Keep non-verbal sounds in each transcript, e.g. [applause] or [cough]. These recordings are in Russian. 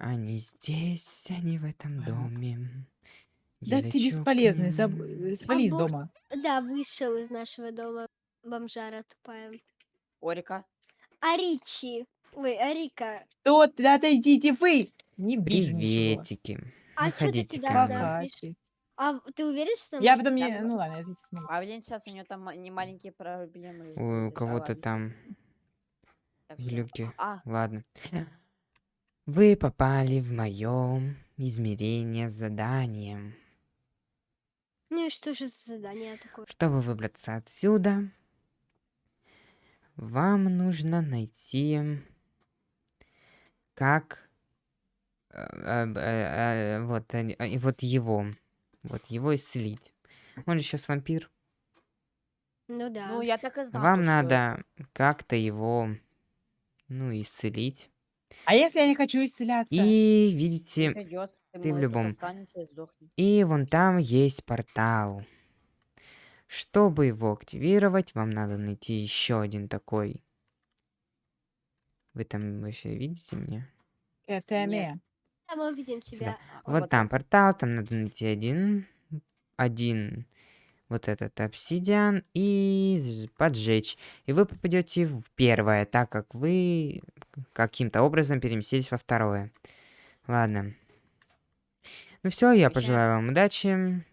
Они здесь, они в этом доме. Да Я ты лечу к бесполезный, заб э, А свали из дома. да, вышел из нашего дома. Бомжара тупая. Орика. Аричи. Ой, Арика. Что ты? Да отойдите вы! Не ничего. Приветики. А ты Выходите приш- ты. А в- ты уверен, что Я потом не... Там- Ну ладно, я здесь смотрю. А блин, сейчас у него там не маленькие проблемы. Ой, у кого-то там глюки. А, Ладно. Вы попали в моем измерение с заданием. Ну и что же за задание такое? Чтобы выбраться отсюда, вам нужно найти, как э, э, э, вот, э, вот его, вот его исцелить. Он же сейчас вампир. Ну да. ну я так и знал. Вам то, что надо как-то его, ну, исцелить. А если я не хочу исцеляться? И видите, придётся, ты в любом- и вон там есть портал. Чтобы его активировать, вам надо найти еще один такой. Вы там вообще видите меня? КТМ. Да, мы увидим тебя. А Вот там портал, там надо найти один, один вот этот обсидиан и поджечь. И вы попадете в первое, так как вы каким-то образом переместились во второе. Ладно. Ну все, я пожелаю вам удачи.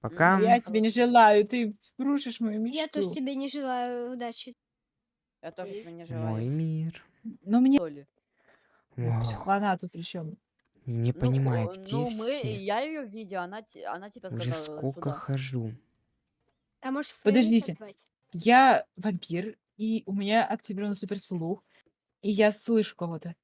Пока. Я тебе не желаю, ты рушишь мою Я тоже мечту. тебе не желаю удачи. Я тоже тебе не Мой желаю. мир. Ну мне... Психована тут причем. Не Ну, понимаю, хо- где ну, мы, все. я ее видел, она, она тебя Уже сказала сколько сюда. хожу. А может, Фрейм Подождите. позвать? Я вампир, и у меня активирован суперслух, и я слышу кого-то.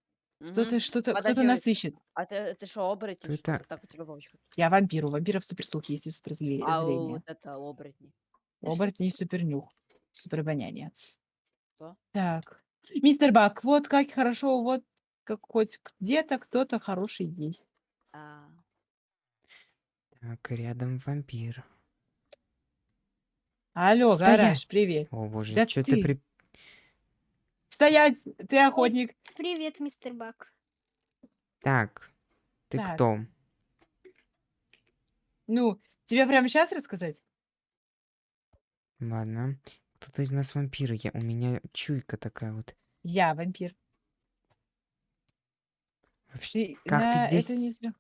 Кто-то что-то, кто-то нас ищет. А ты, ты что, оборотень, что Это- ли? Так у тебя бабочка. Я вампир, у вампиров суперслух есть и суперзрение. А у вот это оборотни. У оборотней супернюх, суперобоняние. Что? Так. Мистер Бак, вот как хорошо, вот как хоть где-то кто-то хороший есть. А, Так, рядом вампир. Алло, Стоять! гараж, привет. О боже, Да что ты ты. при... Стоять, ты охотник. Привет, мистер Бак. Так, ты Так. кто? Ну, тебе прямо сейчас рассказать? Ладно. Кто-то из нас вампиры. Я... У меня чуйка такая вот. Я вампир. Вообще... Ты- Как на- ты это, не здесь- сра-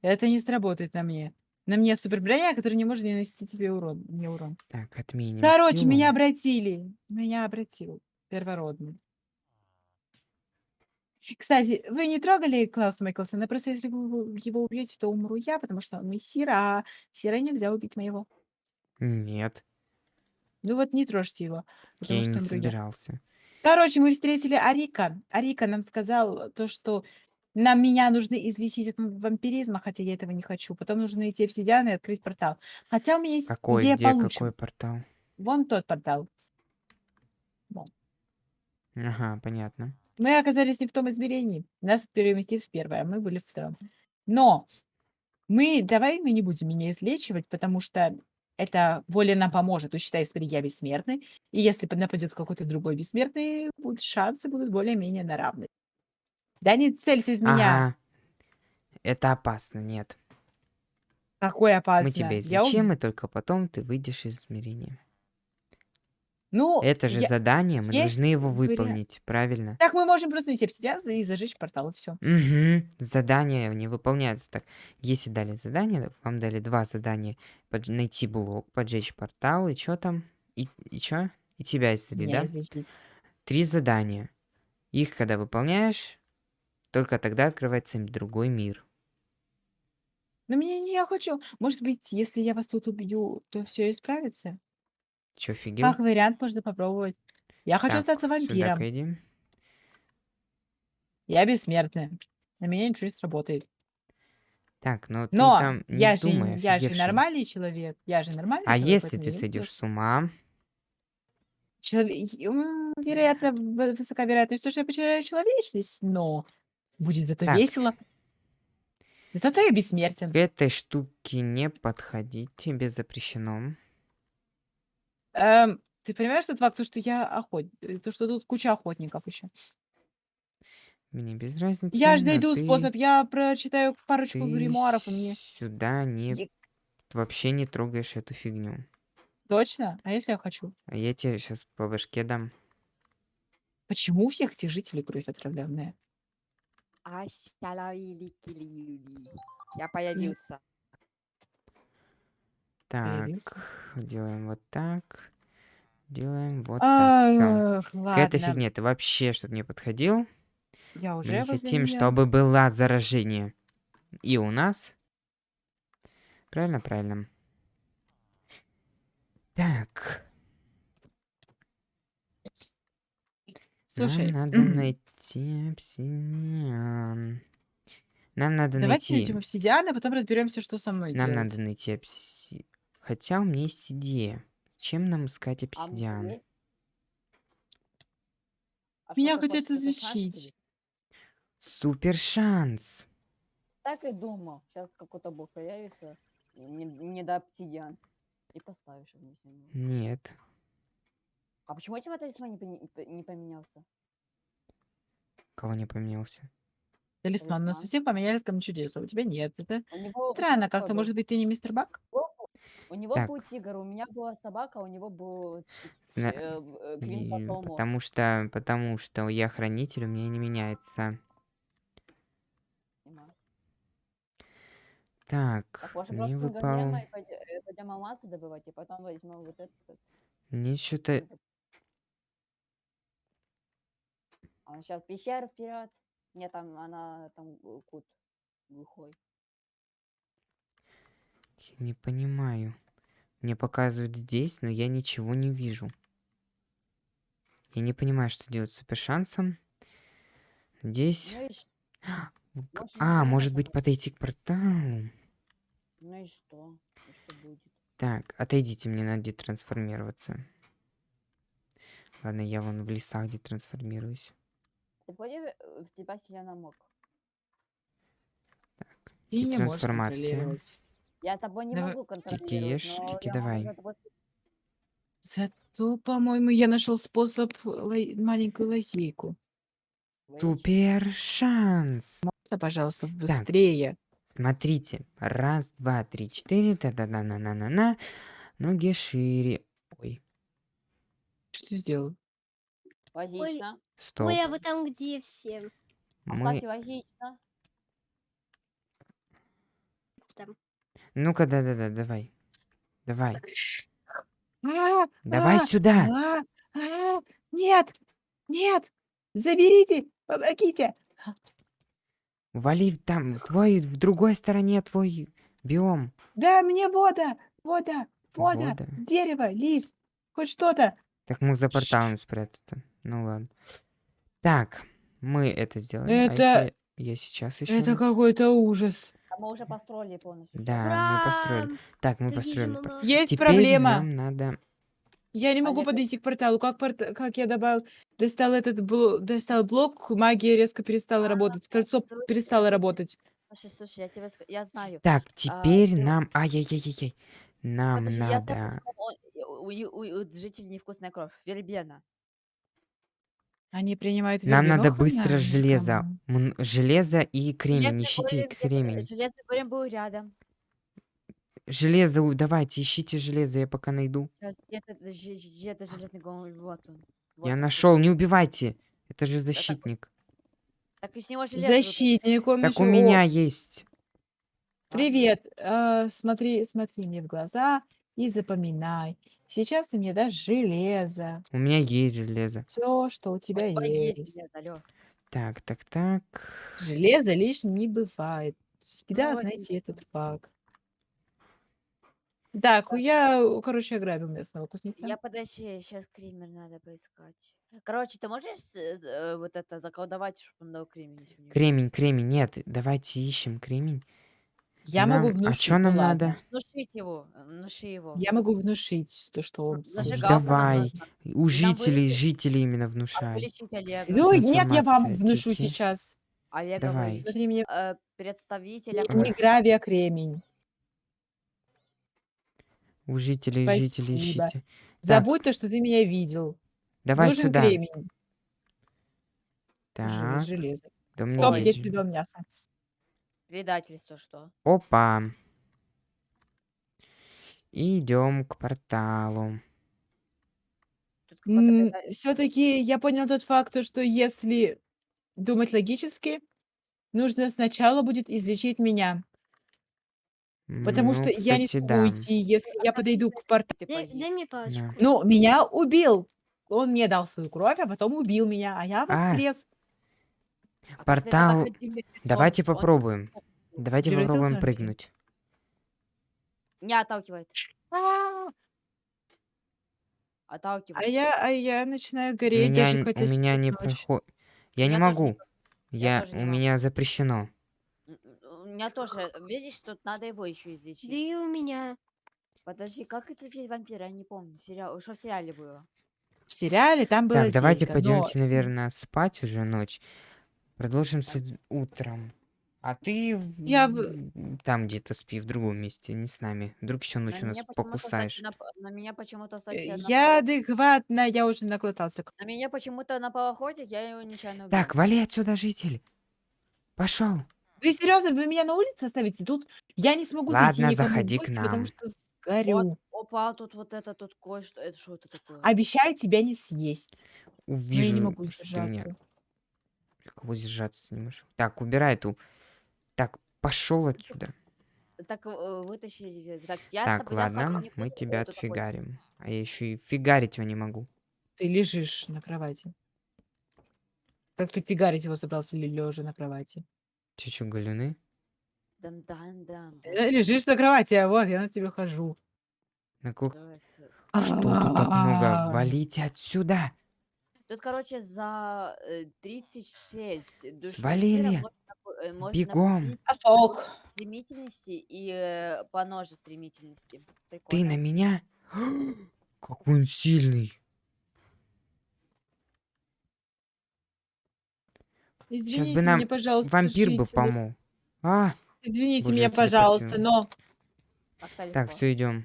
это не сработает на мне. На мне супер броня, которая не может нанести тебе урон. Мне урон. Так, отменим Короче, силу. меня обратили. Меня обратил. Первородный. Кстати, вы не трогали Клауса Майклсона? Просто если вы его убьете, то умру я, потому что он мессира, а сира нельзя убить моего. Нет, Ну вот не трожьте его, я не умру я. собирался. Короче, мы встретили Арика. Арика нам сказал то, что нам меня нужно излечить от вампиризма, хотя я этого не хочу. Потом нужно найти обсидиан и открыть портал. Хотя у меня есть Какой, идея где, получше. какой портал? Вон тот портал. Ага, понятно. Мы оказались не в том измерении. Нас переместили в первое, а мы были в втором. Но мы, давай мы не будем меня излечивать, потому что это более нам поможет. То считай, смотри, я бессмертный. И если нападет какой-то другой бессмертный, шансы будут более-менее на равны. Да не целься в меня. Ага. Это опасно, нет. Какой опасно. Мы тебя Я излечим, и только потом ты выйдешь из измерения. Ну, Это же я- задание, мы есть должны его вариант. выполнить, правильно? Так мы можем просто найти обсидиан и зажечь портал, и все. Угу. Задания не выполняются так. Если дали задание, вам дали два задания. Подж- найти блок, поджечь портал, и что там? И, и чё? И тебя исцелить, Меня да? излечить. Три задания. Их, когда выполняешь, только тогда открывается другой мир. Но мне не я хочу. Может быть, если я вас тут убью, то все исправится? Чё, офигел? Как вариант можно попробовать. Я хочу Так, остаться вампиром. Сюда иди. Я бессмертная. На меня ничего не сработает. Так, но, Но ты там не я, же, думай, я же офигевший. нормальный человек. Я же нормальный А человек. если поэтому ты я не сойдешь с ума, Челове- м, Вероятно, в- высока вероятность, что я потеряю человечность, но будет зато Так. весело. Зато я бессмертен. к этой штуке не подходить, тебе запрещено. Эм, ты понимаешь тот факт, то, что я охот... э, То, что тут куча охотников еще. Мне без разницы, Я ж но найду ты, способ. Я прочитаю парочку ты гримуаров, и мне... сюда не, Е- вообще не трогаешь эту фигню. Точно? А если я хочу? А я тебе сейчас по башке дам. Почему у всех этих жителей кровь отравленная? Ащалаиликилиули. Я появился. Так, Появился. делаем вот так. Делаем вот так. К этой ладно. фигне ты вообще, чтобы не подходил. Я Мы уже не возле хотим, неё. чтобы было заражение. И у нас. Правильно, правильно. Так, Слушай, нам надо найти обсидиан. Нам надо давайте найти... найдем обсидиан, а потом разберемся, что со мной Нам делать. надо найти обси... Хотя у меня есть идея. Чем нам искать А обсидиан? А Меня хотят изучить. Супер шанс. Так и думал. Сейчас какой-то бог появится. и Не, не до обсидиан. И поставишь его с него. Нет. А почему у тебя талисман не, не поменялся? Кого не поменялся? Талисман. У нас у Талисман. всех поменялись камни чудес, а у тебя нет. Это У него странно как-то. Может быть, ты не мистер Бак? У него Так. был тигр, у меня была собака, а у него был щ- На- э, э, Грин И потому что, потому что я хранитель, у меня не меняется. Понимаю. Так, Так, может, мне выпал... Э, пойдем алмазы добывать, и потом возьмем вот этот. Мне что-то... этот. А сейчас пещеру вперед. Нет, там она там э, кут глухой. Я не понимаю. Мне показывают здесь, но я ничего не вижу. Я не понимаю, что делать с супер шансом. Здесь... Ну ш- [gasps] к- может, А, может быть подойти к порталу? ну и что? И что будет? Так, отойдите, мне надо детрансформироваться. Ладно, я вон в лесах детрансформируюсь. Ты понял, э, в тебя сильно мог. Ты не можешь трансформация. Я тобой не Давай, могу Тики, контролировать, ешь, тики, я могу давай. тобой Зато, по-моему, я нашел способ лай- маленькую лазейку. Супер шанс! Да, пожалуйста, быстрее. Смотрите. Раз, два, три, четыре. Та-да-да-на-на-на-на. Ноги шире. Ой, Что ты сделал? Логично. Стоп. Ой, а вы там где все? А, Мы... кстати, логично. Там. Ну-ка, да-да-да, давай. Давай. А, Давай а, сюда. Нет! Нет! Заберите! Помогите! Вали там, твой, в другой стороне твой биом. Да, мне вода! Вода! Вода! Вода. Дерево! Лист! Хоть что-то! Так мог за порталом спрятаться. Ну ладно. Так, мы это сделали. А Это- если я сейчас еще... Это какой-то ужас. А мы уже построили полностью. Да, мы построили. Ура! Так, мы построили. Есть Теперь проблема. нам надо... Я не могу э подойти к порталу. Как, порт- как я добавил, достал этот блок, достал блок, магия резко перестала работать, кольцо слушай, перестало работать. Слушай, слушай, я ска- я знаю. Так, теперь ты- нам... Ай-яй-яй-яй. Нам Подожди, я знаю, надо... почему он- у, у- у- у жителей невкусная кровь. Вербена. Они принимают Нам надо быстро железо. М, Железо и кремень. Железный Ищите голем где-то- кремень. Железный голем был рядом. Железо, у- давайте, ищите железо, я пока найду. Сейчас где-то же- же- где-то железный голем. Вот он. Вот Я он, нашел, не убивайте. Это же защитник. Так из него железо. Защитник, он Так еще- у О, меня есть. Привет. э, смотри, смотри мне в глаза и запоминай. Сейчас ты мне дашь железо. У меня есть железо. Все, что у У тебя него есть. железо, алё. Так, так, так. Железо лишним не бывает. Всегда Ну, знайте этот факт. Так, я, короче, ограбил местного кузнеца. Я подожди, сейчас кремер надо поискать. Короче, ты можешь с- э, вот это заколдовать, чтобы он дал кремень? если у него есть? Кремень, кремень. Нет, давайте ищем кремень. Я могу Нам- внушить. А что ну нам ладно. надо? Внушить его, э, внуши его. Я могу внушить то, что он. Нам Давай. нужно. У жителей, вылечить- жителей именно А внушай. вылечить Олега. Ну, нет, я вам Трансформация, внушу тики. сейчас. Олега Давай. вылечить. Смотри, мне Э, представителя... не гравий, а кремень. У жителей, жителей Спасибо. ищите. Забудь то, что ты меня видел. Давай Нужен сюда. кремень. Так. Железо. Да у меня Стоп, я есть. тебе дал мясо. Предательство что? Опа. Идем к порталу. Все-таки я понял тот факт, то, что если думать логически, нужно сначала будет излечить меня. Потому Ну, что я не кстати, смогу да. уйти, если я подойду к порталу. Дай, дай мне палочку. Да. Ну, меня убил. Он мне дал свою кровь, а потом убил меня, а я А. воскрес. А Портал- Давайте он- попробуем. Давайте Превратился попробуем прыгнуть. Не отталкивает. А Отталкивает. а я, а я начинаю У гореть, меня, н- хотя у меня не проходит. Я не меня могу. Я, у меня запрещено. У меня тоже, видишь, тут надо его еще Да излечить. и у меня. Подожди, как излечить вампира? Я не помню. Сериал, что в сериале было? В сериале там было Так, давайте но пойдемте, наверное, спать уже ночь. Продолжим след- утром. А ты в- Я м, там где-то спи, в другом месте, не с нами. Вдруг еще На ночью нас меня почему-то, покусаешь. нап- на меня почему-то, э, кстати, напал- я адекватна, я уже наглотался. на меня почему-то напал охотник, я его нечаянно. Так, вали отсюда, житель. Пошел. Вы серьезно, вы меня на улице оставите? Тут я не смогу зайти Ладно, никому в заходи к гости, нам. потому что сгорю. Опа, тут вот это, тут кое-что. Это что это такое? Обещаю тебя не съесть. Но я Увижу, не могу что ты меня... сдержаться. Кого сжаться не можешь. Так, убирай ту. Так, пошел отсюда. Так, э, Так, я с Так, я тобой ладно, не мы тебя вот. отфигарим. А я еще и фигарить его не могу. Ты лежишь на кровати. Как ты фигарить его собрался лежа на кровати? Че, че, галюны? Дам-дам-дам. Ты лежишь на кровати, а вот я на тебя хожу. На кух- Что тут так много? А. Валите отсюда! Тут, короче, за э, 36 душ Свалили. Можно, э, можно Бегом. Фок. стремительности и э, по ноже стремительности. Ты Прикольно. на меня? [gasps] Какой он сильный. Извините нам меня, пожалуйста, Вампир бы жители. помог. А, Извините Боже, меня, пожалуйста, телепортировал. но Как-то так, все, идем.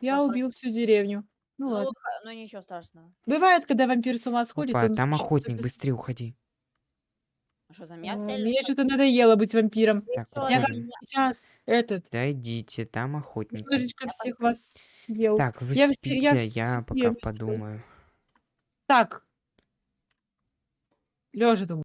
я Просто- убил всю деревню. Ну Ну, ладно. ну ничего страшного. Бывает, когда вампир с ума сходит, Опа, он там охотник, быстрее уходи. А Что, за меня стреляли? Мне что-то надоело быть вампиром. Так, Что, Я как сейчас этот Да идите, там охотник. немножечко всех вас съел. Так, вы Я спите, я я, пока подумаю. Так. Лежа думаю.